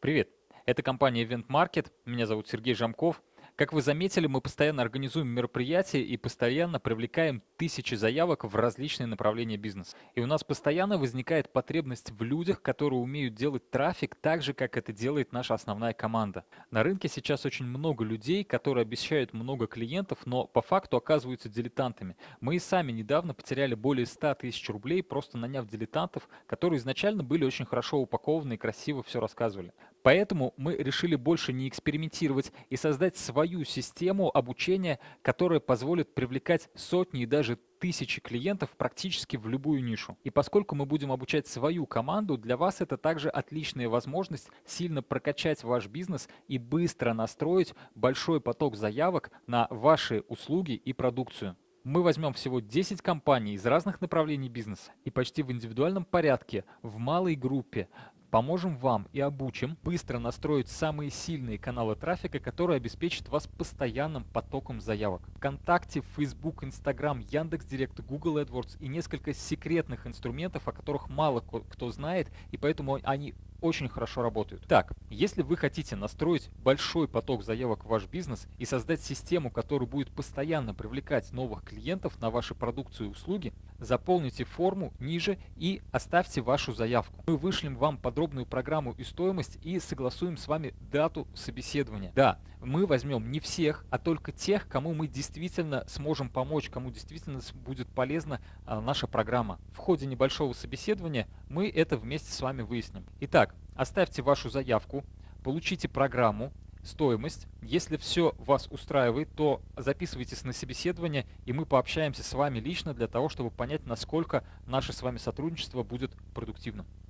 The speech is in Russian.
Привет! Это компания Event Market. Меня зовут Сергей Жамков. Как вы заметили, мы постоянно организуем мероприятия и постоянно привлекаем тысячи заявок в различные направления бизнеса. И у нас постоянно возникает потребность в людях, которые умеют делать трафик так же, как это делает наша основная команда. На рынке сейчас очень много людей, которые обещают много клиентов, но по факту оказываются дилетантами. Мы и сами недавно потеряли более 100 тысяч рублей, просто наняв дилетантов, которые изначально были очень хорошо упакованы и красиво все рассказывали. Поэтому мы решили больше не экспериментировать и создать свою систему обучения, которая позволит привлекать сотни и даже тысячи клиентов практически в любую нишу. И поскольку мы будем обучать свою команду, для вас это также отличная возможность сильно прокачать ваш бизнес и быстро настроить большой поток заявок на ваши услуги и продукцию. Мы возьмем всего 10 компаний из разных направлений бизнеса и почти в индивидуальном порядке, в малой группе Поможем вам и обучим быстро настроить самые сильные каналы трафика, которые обеспечат вас постоянным потоком заявок. Вконтакте, Facebook, Instagram, Яндекс.Директ, Google AdWords и несколько секретных инструментов, о которых мало кто знает, и поэтому они очень хорошо работают. Так, если вы хотите настроить большой поток заявок в ваш бизнес и создать систему, которая будет постоянно привлекать новых клиентов на ваши продукции и услуги, заполните форму ниже и оставьте вашу заявку. Мы вышлем вам подробную программу и стоимость и согласуем с вами дату собеседования. Да, мы возьмем не всех, а только тех, кому мы действительно сможем помочь, кому действительно будет полезна а, наша программа. В ходе небольшого собеседования мы это вместе с вами выясним. Итак, оставьте вашу заявку, получите программу, стоимость. Если все вас устраивает, то записывайтесь на собеседование, и мы пообщаемся с вами лично для того, чтобы понять, насколько наше с вами сотрудничество будет продуктивным.